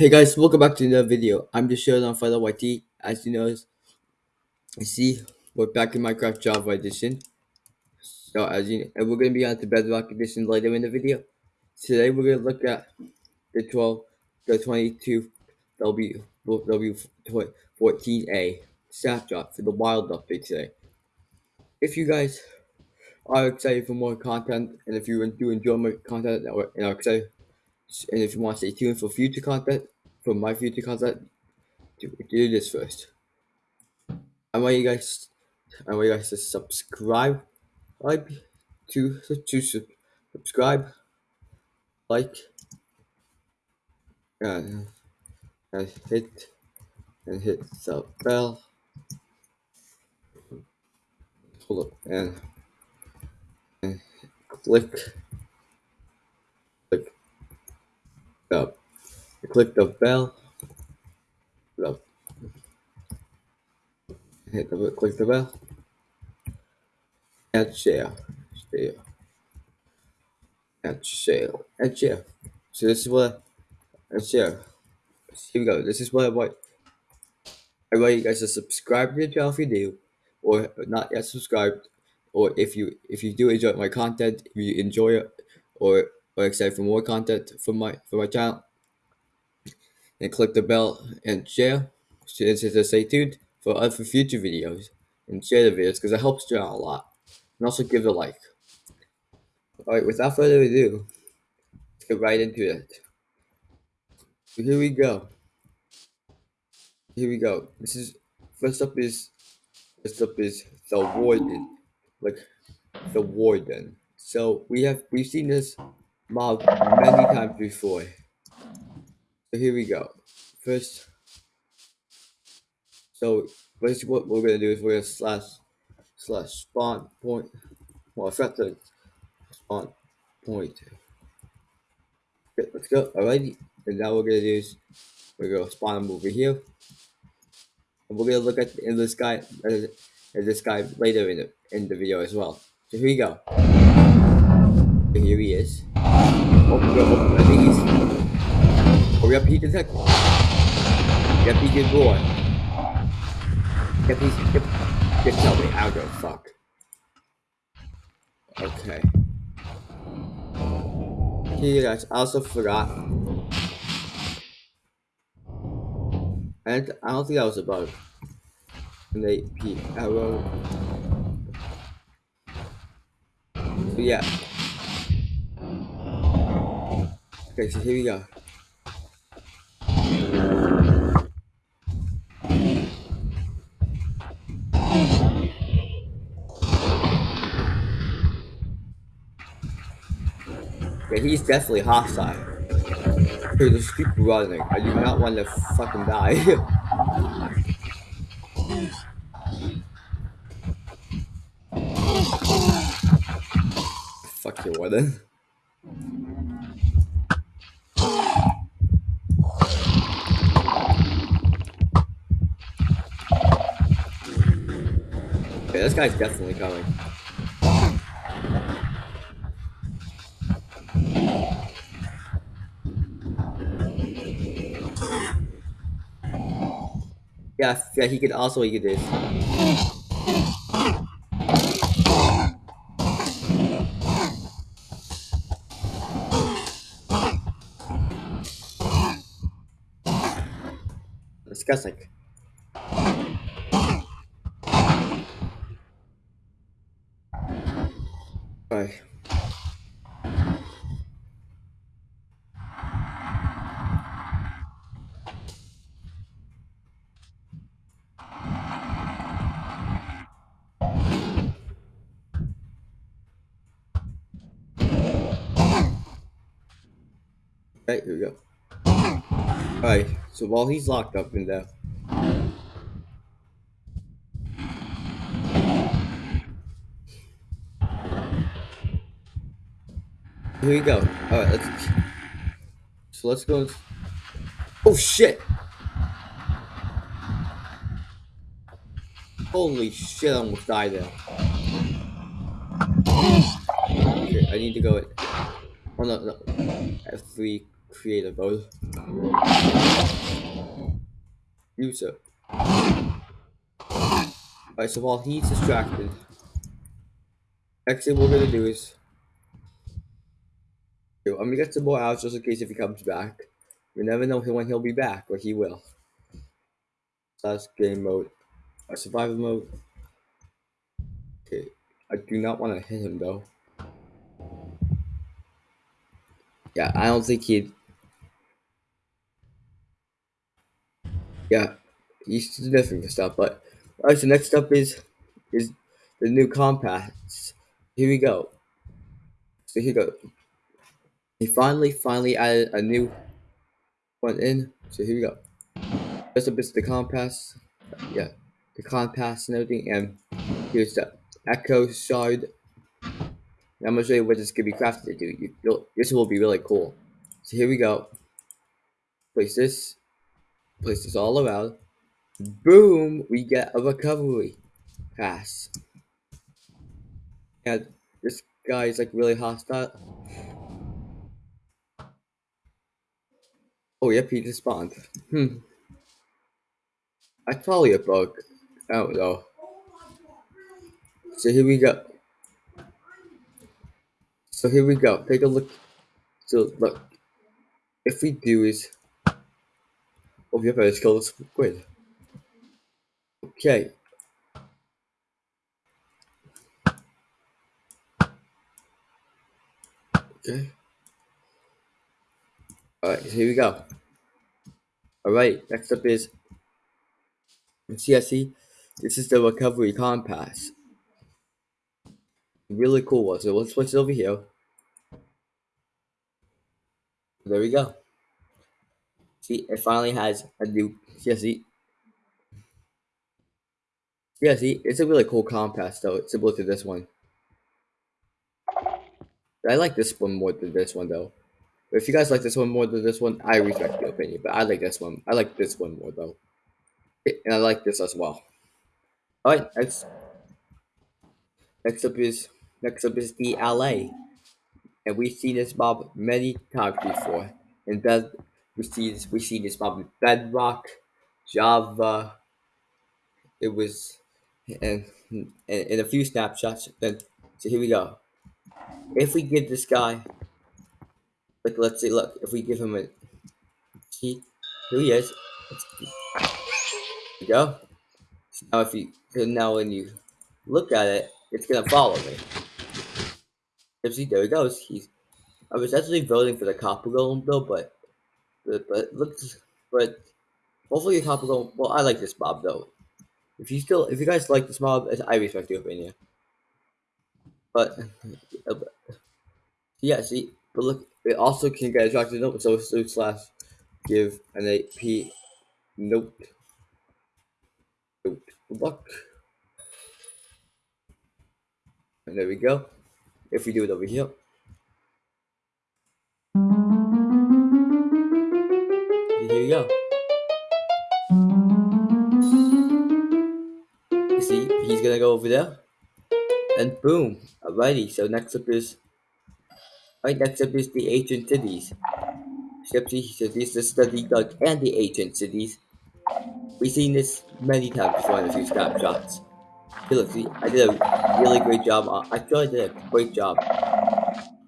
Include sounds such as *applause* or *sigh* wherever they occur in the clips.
Hey guys, welcome back to another video. I'm just showing on Fighter YT. As you know, you see, we're back in Minecraft Java Edition. So as you and we're gonna be on to Bedrock Edition later in the video. Today we're gonna look at the 12, the 22 W W 14A snapshot for the wild update today. If you guys are excited for more content, and if you do enjoy my content and are excited, and if you want to stay tuned for future content, for my future content, do, do this first. I want you guys, I want you guys to subscribe, like, to to subscribe, like, and, and hit and hit the bell. Hold up and and click click the click the bell. The, hit the click the bell and share share and share and share. So this is what and share. Here we go. This is what I want. I want you guys to subscribe to the channel if you do, or not yet subscribed, or if you if you do enjoy my content, if you enjoy it, or or excited for more content from my from my channel, and click the bell and share. So to stay tuned for other future videos and share the videos because it helps the channel a lot. And also give a like. Alright, without further ado, let's get right into it. So here we go. Here we go. This is first up is first up is the warden. Like the warden. So we have we've seen this mob many times before. So here we go. First so first what we're gonna do is we're gonna slash slash spawn point well set the spawn point. Okay, let's go. Alrighty. And now we're gonna do is we're gonna spawn them over here. And we're gonna look at in this guy uh, this guy later in the in the video as well. So here we go. Here he is. Oh, I think he's. Hurry up, he can detect. Yep, he did boy. Yep, he's. Yep. Yep, tell me. I'll go fuck. Okay. Here, guys. I also forgot. And I don't think that was a bug. And they P arrow. So yeah. Okay, so here we go. Yeah, he's definitely hostile. Dude, just keep running. I do not want to fucking die. *laughs* Fuck you, Warden. Okay, this guy's definitely coming. Yeah, yeah, he could also he this. Disgusting. Okay, here we go. Alright, so while he's locked up in there. Here we go. Alright, let's so let's go. Oh shit! Holy shit, I almost died there. Okay, I need to go. Oh no, no. F3 creative mode. so. Alright, so while he's distracted, next thing we're gonna do is I'm gonna get some more outs just in case if he comes back. You never know when he'll be back, but he will. So that's game mode. Our survival mode. Okay, I do not want to hit him though. Yeah, I don't think he'd. Yeah, he's sniffing for stuff. But alright, so next up is is the new compass. Here we go. So here we go. He finally, finally added a new one in. So here we go. First up is the compass. Yeah, the compass and everything. And here's the echo shard. And I'm gonna show you what this could be crafted to do. You, this will be really cool. So here we go. Place this. Place this all around. Boom! We get a recovery pass. And this guy is like really hostile. Oh, yep, he just spawned. Hmm. That's probably a bug. I don't know. So here we go. So here we go. Take a look. So look. If we do is Oh yep, I just killed a squid. Okay. Okay. Alright, here we go. Alright, next up is CSE. This is the recovery compass. Really cool one. So let's switch it over here. There we go. See, it finally has a new CSE. Yeah, see, it's a really cool compass though. It's similar to this one. I like this one more than this one though. If you guys like this one more than this one, I respect your opinion. But I like this one. I like this one more though. And I like this as well. Alright, next next up is next up is the Allay. And we've seen this mob many times before. And that we see this we see this mob in Bedrock, Java. It was and in a few snapshots. Then so here we go. If we give this guy Look, let's see. Look, if we give him a key, here he is. Go. Now, if you now when you look at it, it's gonna follow me. See, there he goes. He's. I was actually voting for the copper golem though, but but, but looks but hopefully the copper golem. Well, I like this mob though. If you still, if you guys like this mob, I respect your opinion. But, *laughs* yeah, see, but look, it also can get attracted note, so sleuth slash give an AP note. Note luck. And there we go. If we do it over here. Here you go. You see, he's gonna go over there. And boom. Alrighty, so next up is Right next up is the ancient cities. Shipsy cities, the study dug, and the ancient cities. We've seen this many times before in a few snapshots. See, I did a really great job. On, I feel like I did a great job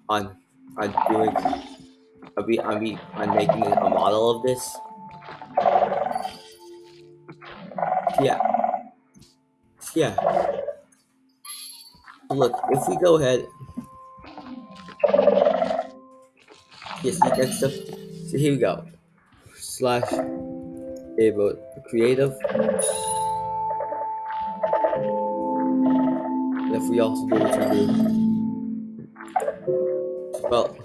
on on doing. I mean, I mean, on making a model of this. Yeah. Yeah. Look, if we go ahead Yes, next stuff. So here we go. Slash able creative. And if we also do what we do. Well.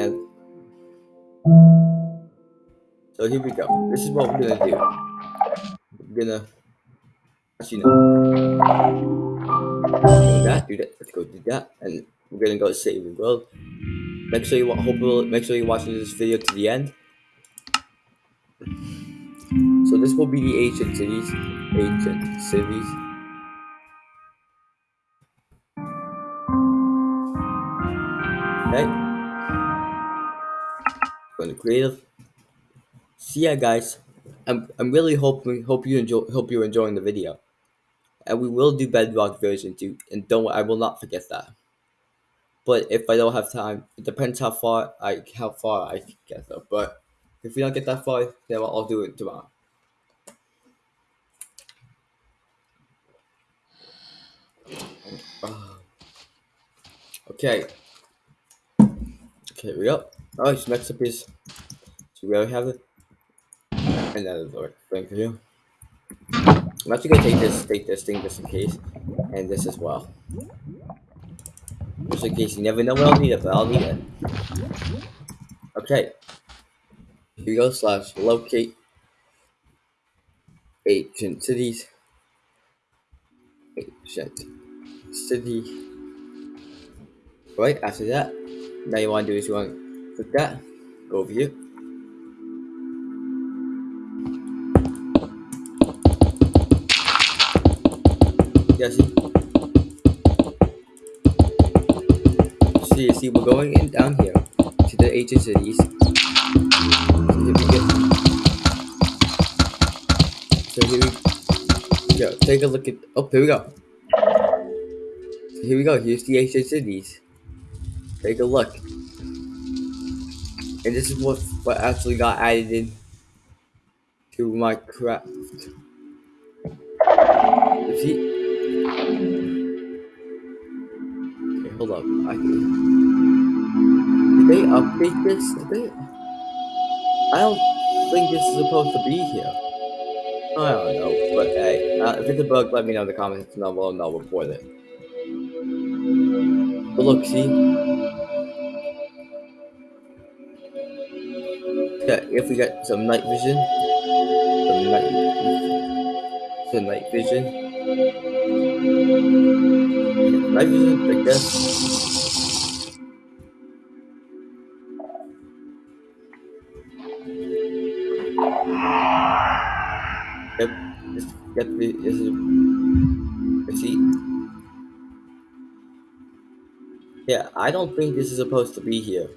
And so here we go. This is what we're gonna do. We're gonna actually no do that, do that. Let's go do that, and we're gonna go save the world. Make sure you hope make sure you watch this video to the end. So this will be the ancient cities, ancient cities. Okay. Going to creative. See ya, guys. I'm I'm really hoping hope you enjoy hope you're enjoying the video, and we will do Bedrock version two. And don't I will not forget that. But if I don't have time, it depends how far I how far I get though. But if we don't get that far, then I'll, do it tomorrow. *sighs* Okay. Okay, we go. Alright, so next up oh, is so we already have it. And that is the thing for you. I'm actually gonna take this take this thing just in case. And this as well. Just in case you never know when I'll need it, but I'll need it. Okay. Here we go slash locate ancient cities. Ancient city. Right after that, now you want to do is you want to click that, go over here. See? See, we're going in down here to the ancient cities. So here we go. So here we go. Take a look at. Oh, here we go. So here we go. Here's the ancient cities. Take a look. And this is what what actually got added in to Minecraft. See? Hold up. I. Did they update this? Did they? I don't think this is supposed to be here. I don't know, but hey, uh, if it's a bug, let me know in the comments and I'll, I'll report it. But look, see? Yeah, if we get some night vision, some night, some night vision, night vision this. Yep, this, yep, this is, let's see. Yeah, I don't think this is supposed to be here.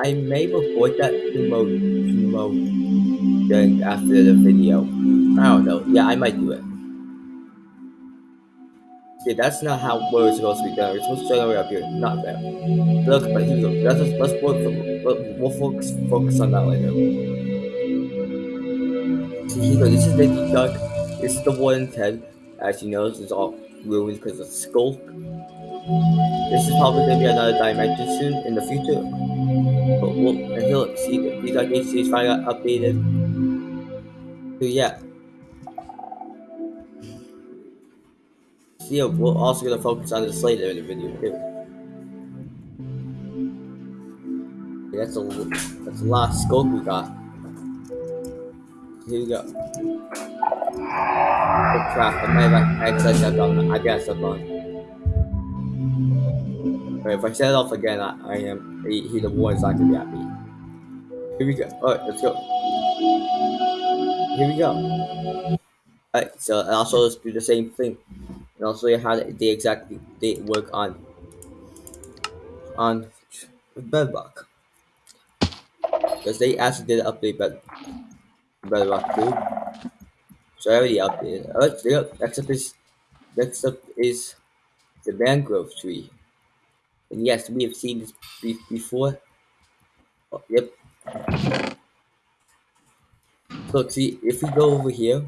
I may report that to Mo, to Mo then after the video. I don't know. Yeah, I might do it. Yeah, that's not how where it's supposed to be done. We're supposed to start way up here, not there. Look, but here we go. Let's work we'll, focus focus on that later. So go. This is the duck. This is the warden's head. As you know, this is all ruined because of Sculk. This is probably gonna be another dimension soon in the future. But we'll and he'll see that these IKCs finally got updated. So yeah. Yeah, we're also gonna focus on this later in the video too. Okay, that's a that's a lot of scope we got. Here we go. Oh crap, I might have actually stepped on I guess stepped on. But if I set it off again, I, I am he, he the one is not gonna be happy. Here we go. Alright, let's go. Here we go. Alright, so also let's do the same thing. And show you how they exactly they work on on Bedrock. Because they actually did update bed Bedrock too. So I already updated. Oh, Alright, yeah, next up is next up is the mangrove tree. And yes, we have seen this before. Oh, yep. So see, if we go over here,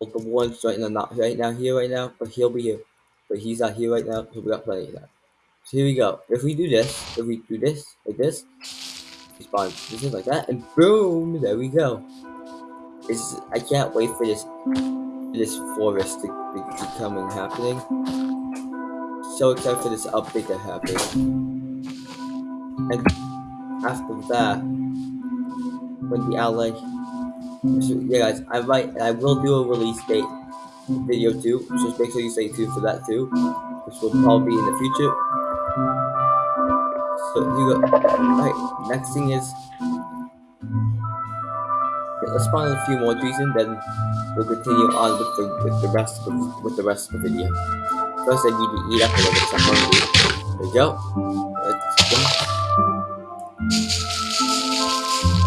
the one's right now, not right now here right now, but he'll be here. But he's not here right now, so we got plenty of that. So here we go. If we do this, if we do this, like this, he spawns this is like that, and boom, there we go. It's, I can't wait for this this forest to, to, and happening. So excited for this update to happen. And after that, when the Allay so, yeah guys, I might I will do a release date video too, so just make sure you stay tuned for that too. Which will probably be in the future. So you go right, next thing is yeah, let's find a few more trees and then we'll continue on with the with the rest of with the rest of the video. First I need to eat up a little bit. There we go. Go.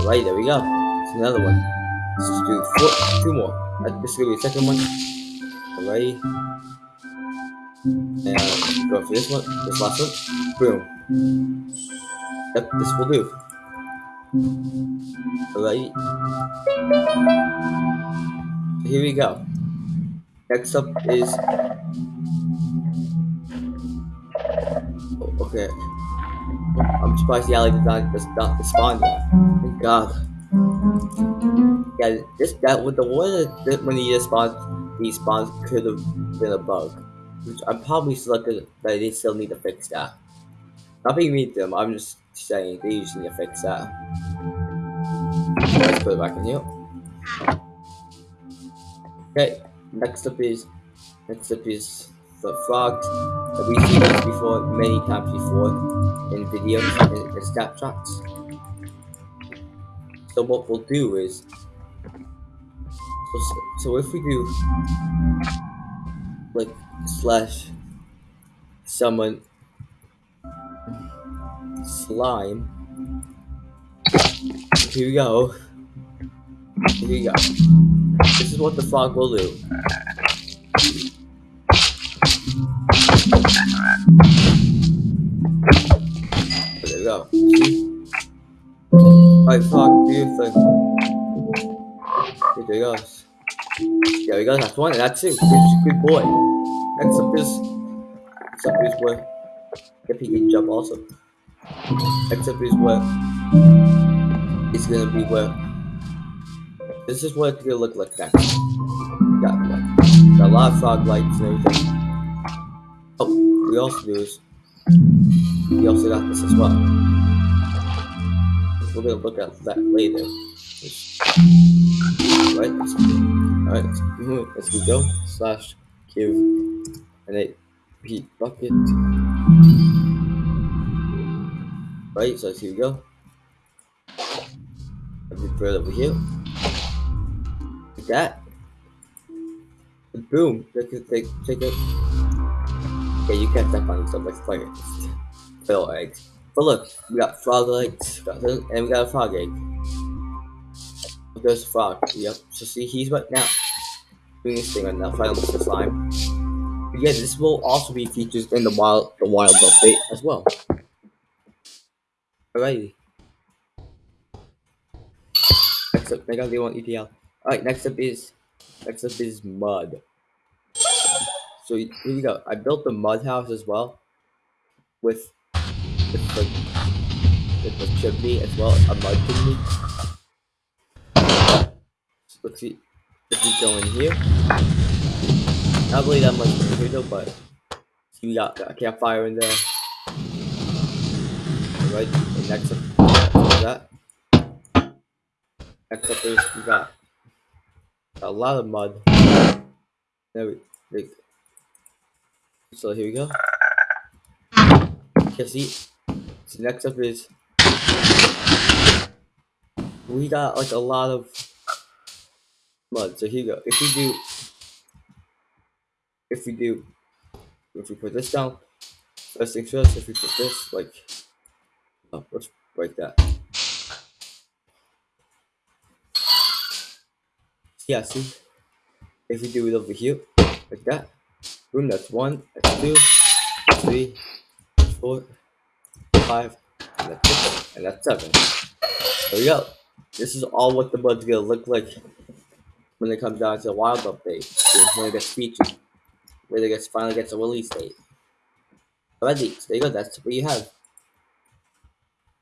Alright, there we go. It's another one. Let's do four, two more. Uh, this is gonna be the second one. Alright. And go for this one, this last one. Boom. Yep, this will do. Alright. Here we go. Next up is oh, okay. I'm surprised the Allay did not does not respond yet. Thank God. Yeah, this that with the one that when he responds, he spawns could have been a bug. Which I'm probably selected that they still need to fix that. Not being mean to them, I'm just saying they just need to fix that. Let's put it back in here. Okay, next up is next up is the frogs. We've seen this before many times before in videos and, and snapshots. So what we'll do is so, so if we do like slash summon slime here we go. Here we go. This is what the frog will do. There we go alright frog do your thing there he goes there we go that's one that's it good, good boy. Next up is next up is where if he can jump also. Except is where it's gonna be where this is what it's gonna look like next. Got, got a lot of fog lights and everything. Oh, we also do is we also got this as well. We're gonna look at that later. Let's, alright, *laughs* let's, go. Slash give an 8 repeat bucket. Right, so here we go. Put it over here. Like that. And boom. Take it, take, take it. Okay, you can't step on yourself like fire. Fill eggs. But look, we got frog legs, and we got a frog egg. There's a frog. Yep. So see, he's right now doing this thing right now, fighting with slime. But yeah, this will also be featured in the wild, the wild update as well. Alrighty. Next up, I got the one ETL. Alright, next up is next up is mud. So here we go. I built the mud house as well with with the with the chimney as well, a mud chimney. Let's see if we go in here. Not really that much though, but we got a campfire in there. Right, and next up that. Next up is we got a lot of mud. There we, we so here we go. Okay, see. So next up is we got like a lot of mud. So here you go. If we do, if we do, if we put this down, first things first. If we put this like, oh, let's break that. Yeah, see. If we do it over here, like that. Boom, that's one, that's two, three, four, five, and that's six, and that's seven. There we go. This is all what the bud's gonna look like when it comes down to the wild update. When it gets featured. When it gets finally gets a release date. Alrighty, so there you go, that's what you have.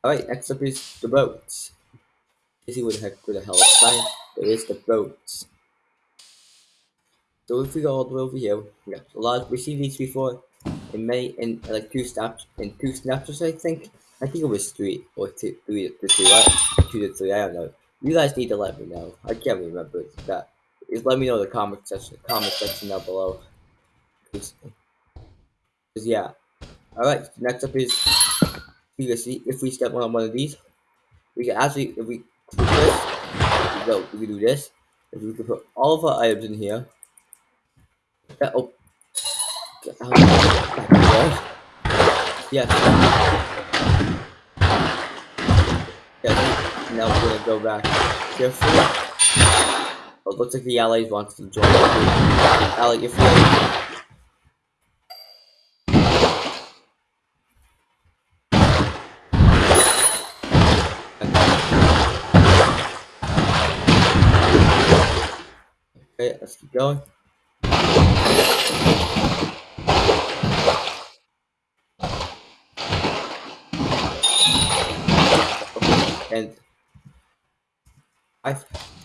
Alright, next up is the boats. Let's see what the heck where the hell fine. It is the boats. So if we go all the way over here, we got a lot. We've seen these before in May in like two snaps in two snapshots. I think. I think it was three or two, three to two, right? Two to three. I don't know. You guys need to let me know. I can't remember that. Just let me know in the comment section, comment section down below. Cause, cause yeah. All right. Next up is you can see if we step on one of these, we can actually if we do this, we go. We can do this. If we can put all of our items in here. That, oh. The Yes. Yeah, now we're gonna go back carefully. Oh, it looks like the allies wants to join. Allay, if you Okay, let's keep going. And I,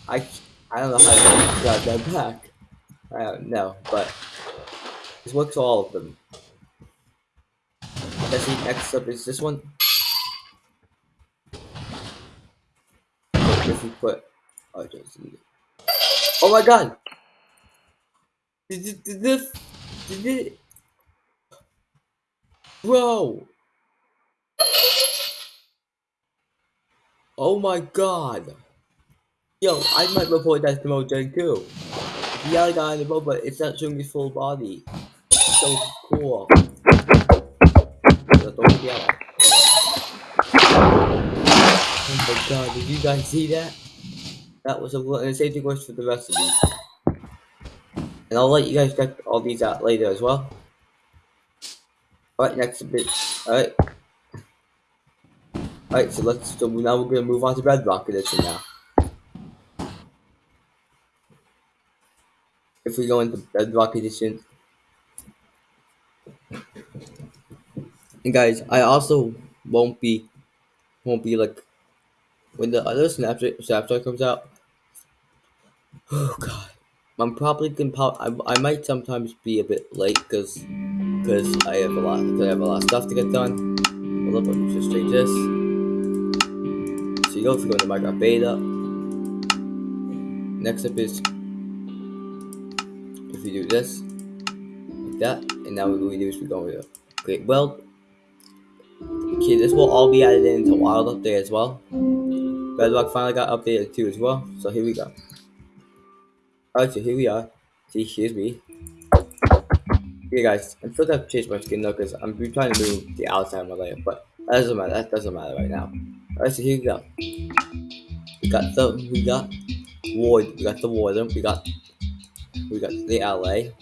I, I don't know how to grab that back. I don't know, but this works all of them. Let's see, next up is this one. If we put, oh, I don't see it. oh my god! Did, did this, did it, bro! Oh my god! Yo, I might report that to Mojang too. The other guy on the boat, but it's not showing his full body. So cool. Oh my god, did you guys see that? That was a and the same thing works for the rest of these. And I'll let you guys check all these out later as well. Alright, next bit. Alright. Alright, so let's so now we're gonna move on to Bedrock Edition now. If we go into Bedrock Edition. And guys, I also won't be won't be like when the other Snapchat Snapchat comes out. Oh god. I'm probably gonna pop I, I might sometimes be a bit late because because I have a lot I have a lot of stuff to get done. Hold up, let me just change this you you go to Minecraft beta. Next up is if you do this, like that, and now what we do is we go with create well. Okay, this will all be added into Wild Update as well. Bedrock finally got updated too as well, so here we go. Alright, so here we are. See, here's me. Okay guys, I'm still gonna change my skin though because I'm trying to move the outside of my layer, but that doesn't matter, that doesn't matter right now. Alright, so here we go. We got the we got Ward, we got the Warden, we got we got the Allay,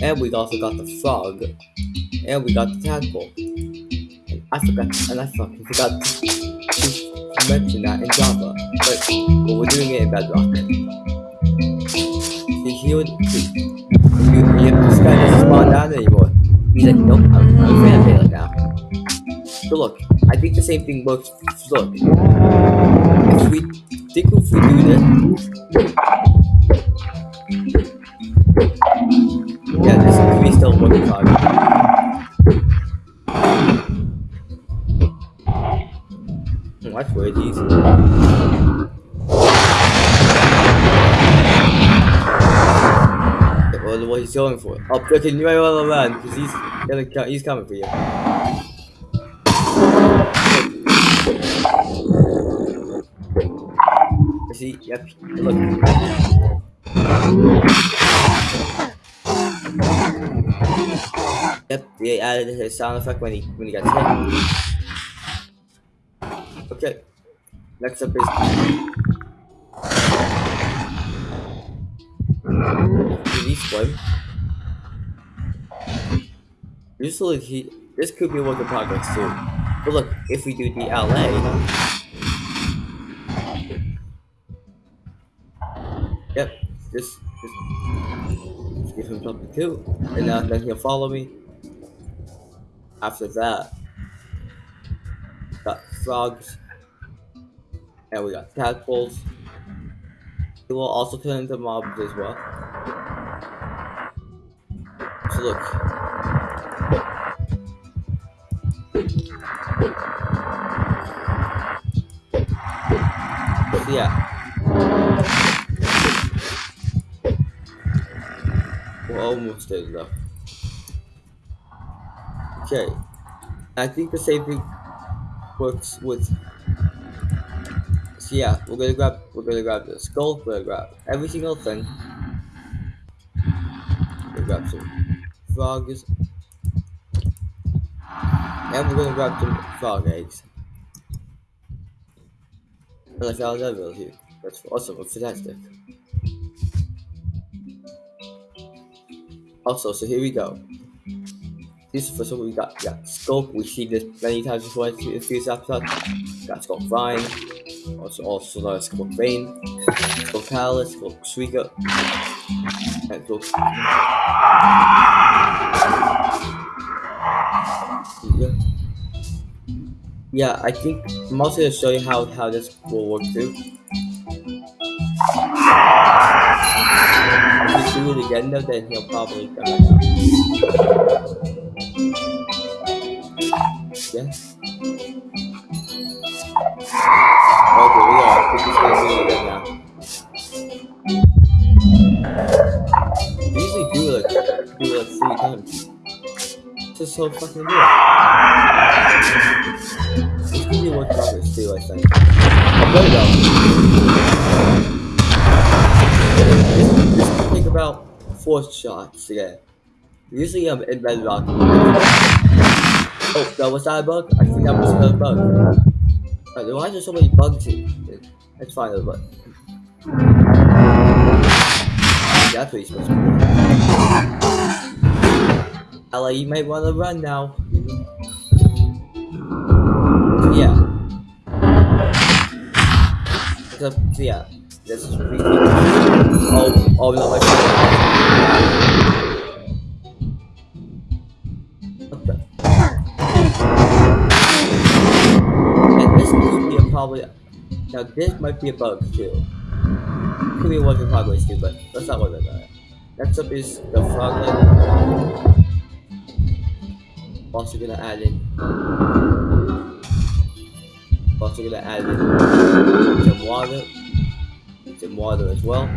and we also got the Frog, and we got the Tadpole. And I forgot, and I fucking forgot to mention that in Java, but, but we're doing it in Bedrock. See, he would, see, you, you, this guy doesn't spawn down anymore. He's like, nope, I'm, I'm a fan of Taylor now. So look, I think the same thing works. Look, if we think if we do this, yeah, this could be still hard. Hmm, that's weird. These. What he's going for? Oh, continue right on around because he's gonna he's coming for you. See, yep, look. Yep, they added his sound effect when he when he got hit. Okay, next up is release one. Usually he this could be a work in progress too. But look, if we do the Allay, just, just, give him something too, and uh, then he'll follow me. After that, got frogs, and we got tadpoles. He will also turn into mobs as well. So look. Yeah. Almost there though. Okay. I think the same thing works with so yeah, we're gonna grab we're gonna grab the skull, we're gonna grab every single thing. We're gonna grab some frogs. And we're gonna grab some frog eggs. And I found village here. That's awesome, fantastic. Also, so here we go. This is the first one we got. Yeah, Sculk. We've seen this many times before in previous episode. Got Sculk Vine. Also, also another Sculk Vein. Sculk Palace. Sculk Suika. And. Yeah. yeah, I think I'm also going to show you how, how this will work too. Do it then he'll probably back out. Okay, we are. I think he's gonna do it now. We usually do it like do it like three times. Just so fucking weird. This could be one progress too, I think. There we go. Could take about four shots to get. Usually I'm in bedrock. Oh, that was that a bug? I think that was another bug. Right, why are there so many bugs here? Let's find. That's what he's supposed to do. Ella, you might want to run now. So, yeah. So yeah. This is pretty Oh, oh no, my What the? And this could be a probably. Now, this might be a bug too. Could be a work in progress too, but let's not worry about it. Next up is the froglet. Also gonna add in. Also gonna add in some water. Some water as well.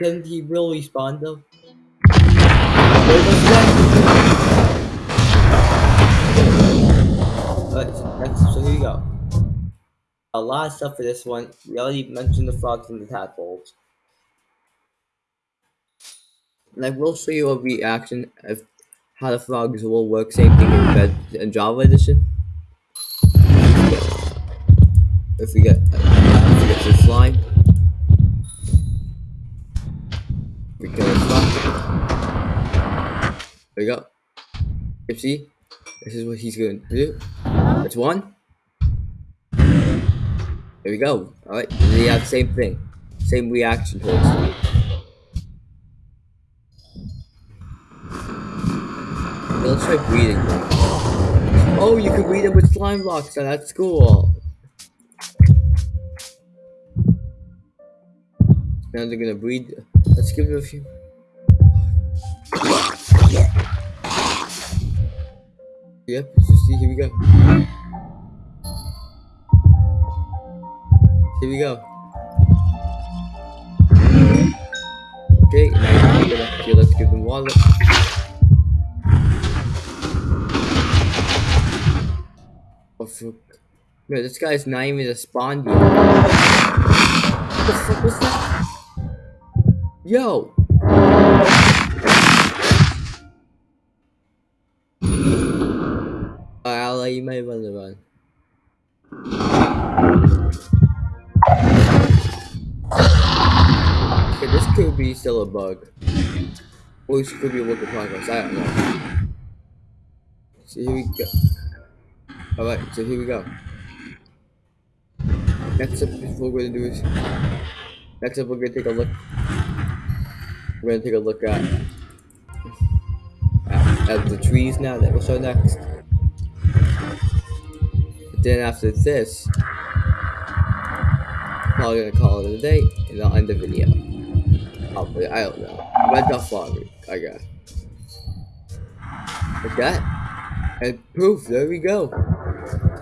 Couldn't he really respond though? So here we go. A lot of stuff for this one. We already mentioned the frogs and the tadpoles. And I will show you a reaction of how the frogs will work. Same thing in, in Java Edition. If we get, if we get some slime, we kill the frog. There we go. You see, this is what he's going to do. That's one. There we go. Alright, the same thing. Same reaction towards it. Let's try breeding. Oh, you can breathe them with slime blocks, so that's cool. Now they're gonna breathe. Let's give it a few. Yep, see, here we go. Here we go. Okay, now we're gonna, okay, let's give them water. Oh, fuck. No, this guy's not even a spawn. What the fuck was that? Yo! Might run the run. Okay, this could be still a bug. Or this could be a work in progress, I don't know. So here we go. Alright, so here we go. Next up, what we're gonna do is. Next up, we're gonna take a look. We're gonna take a look at. At, at the trees now that we'll show next. Then after this, probably gonna call it a day and I'll end the video. Hopefully, I don't know. Red Duff Lottery, I guess. Like that. And poof, there we go.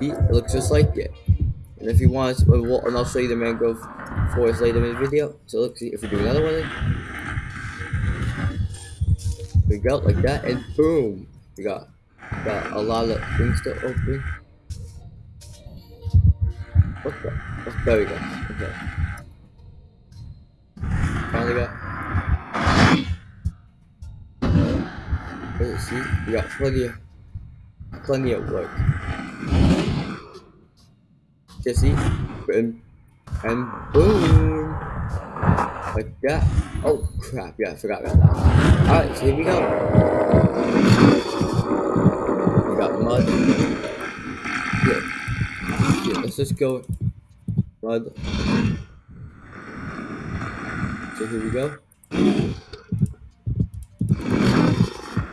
See, it looks just like it. And if you want, and I'll show you the mangrove forest later in the video. So let's see if we do another one. We go like that, and boom, we got got a lot of things to open. What the? Oh, there we go. Okay. Finally got. Let's see, we got plenty of, plenty of work. Jesse, and, and boom! Like that. Oh crap, yeah, I forgot about that. Alright, so here we go. We got mud. Just go. Mud. So here we go.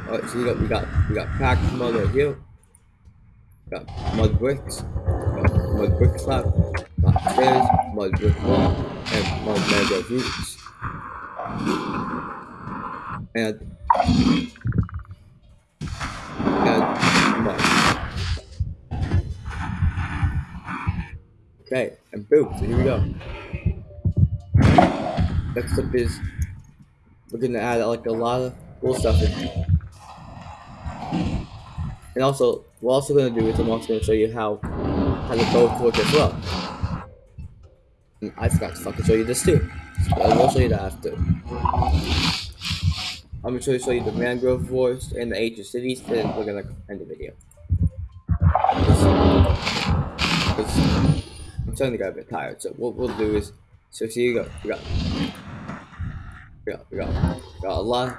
Alright, so we got we got we got packed mud right here. Got mud bricks. Got mud brick slab. Got stairs, mud brick wall, and mud mangrove roots. And and mud. Okay, and boom, so here we go. Next up is we're gonna add like a lot of cool stuff in. And also, we're also going to do is I'm also going to show you how how the both work as well. And I forgot to fucking show you this too. So I will show you that after. I'm going to show you the mangrove forests and the ancient cities, then we're going to end the video. I'm starting to get a bit tired, so what we'll do is, so here you go, we got, we got, we got, we got a lot,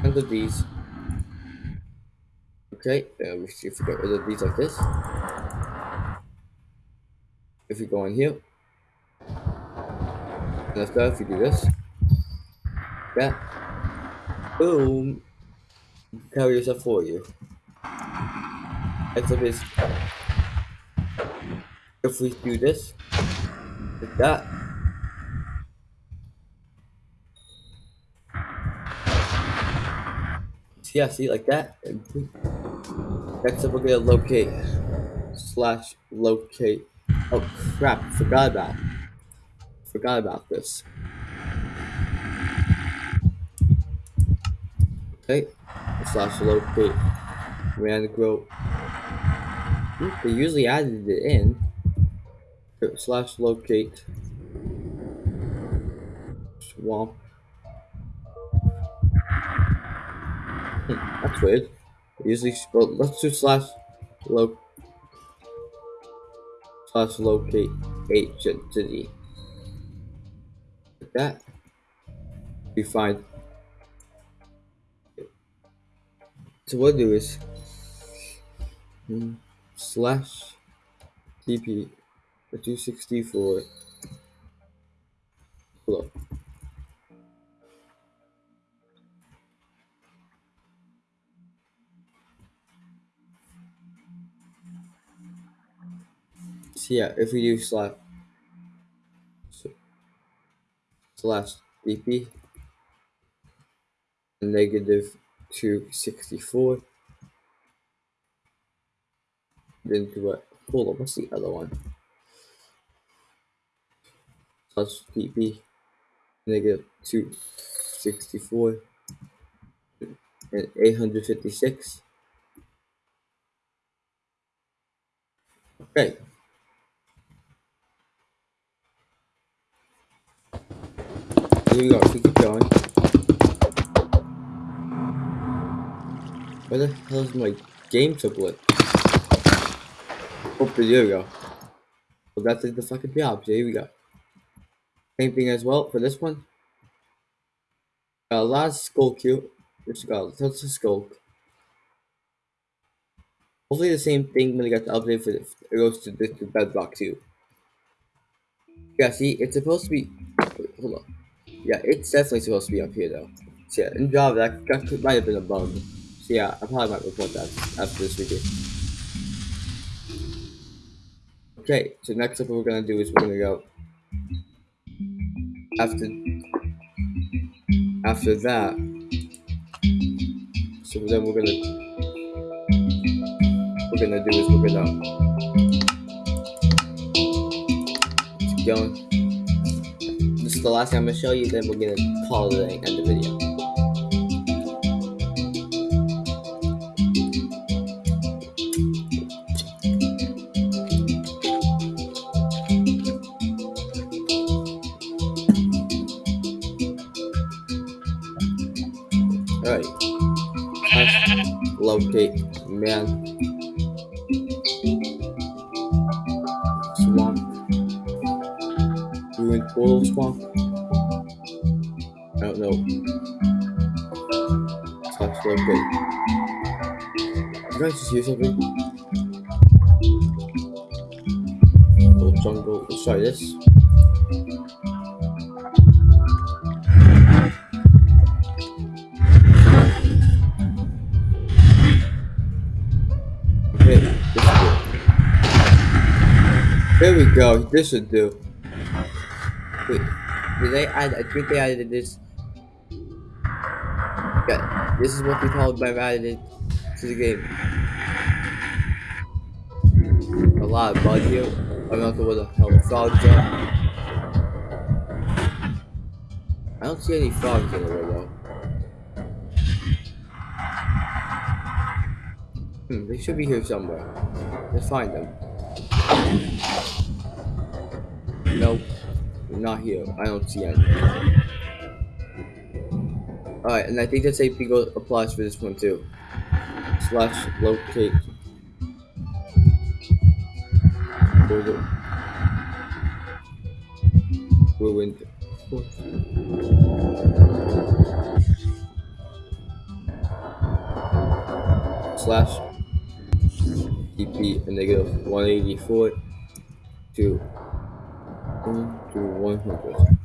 tons of these, Okay, uh, we see if we get rid of these like this. If we go in here, let's go. If we do this, that, boom, carry yourself for you. Next a is if we do this, like that. Yeah, see, like that. Next up, we're gonna locate slash locate. Oh crap! Forgot about. Forgot about this. Okay, slash locate mangrove. They usually added it in. Slash locate swamp. Hmm, that's weird. Usually, well, let's do slash lo slash locate agency. Like that, we find. So what I do is hmm, slash tp 264. Hold up. So yeah, if we do slash slash tp negative 264 then what hold on what's the other one slash tp negative 264 and 856 okay Here we go, keep going. Where the hell is my game tablet? Oh, there we go. Well, that did the fucking job. So here we go. Same thing as well for this one. Got a lot of sculk here. Which got lots of sculk. Hopefully the same thing when I got the update for. It goes to this to bedrock too. Yeah, see, it's supposed to be. Hold on. Yeah, it's definitely supposed to be up here though. So yeah, in Java, that, that might have been a bug. So yeah, I probably might report that after this video. Okay, so next up what we're gonna do is we're gonna go after after that. So then we're gonna we're gonna do is we're gonna keep going this is the last thing I'm gonna show you, then we're gonna call it and end the video. Man. Swamp. Ruined portal swamp. I don't know. Slash locate. You guys just hear something? Little jungle. Let's try this. Go. This should do. Wait, did they add? I think they added this. Yeah, this is what we called by added to the game. A lot of bugs here. I'm not sure what the hell the frogs are. I don't see any frogs in anywhere though. Hmm, they should be here somewhere. Let's find them. Nope, not here. I don't see any. Alright, and I think same thing goes- applies for this one too. Slash locate. Ruined. Slash TP a negative 184 to 1 to 100.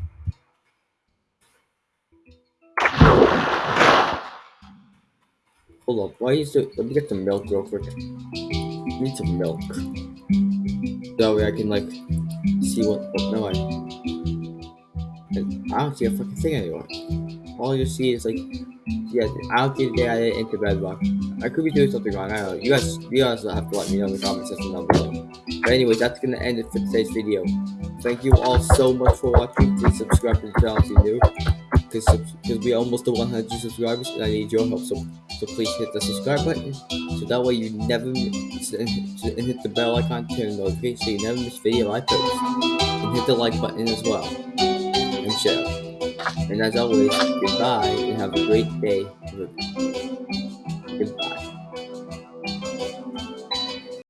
Hold up, why is it? Let me get some milk real quick. I need some milk. That way I can like see what. Oh, no, I. I don't see a fucking thing anymore. All you see is like, yeah, I don't think they added it into Bedrock. I could be doing something wrong. I don't know. You guys, you guys have to let me know in the comment section down below. But anyways, that's gonna end it for today's video. Thank you all so much for watching. Please subscribe to the channel if you're new. Because we're almost to 100 subscribers and I need your help. So so please hit the subscribe button so that way you never miss and hit the bell icon to turn so you never miss a video I post. And hit the like button as well. And share. And as always, goodbye and have a great day. Goodbye.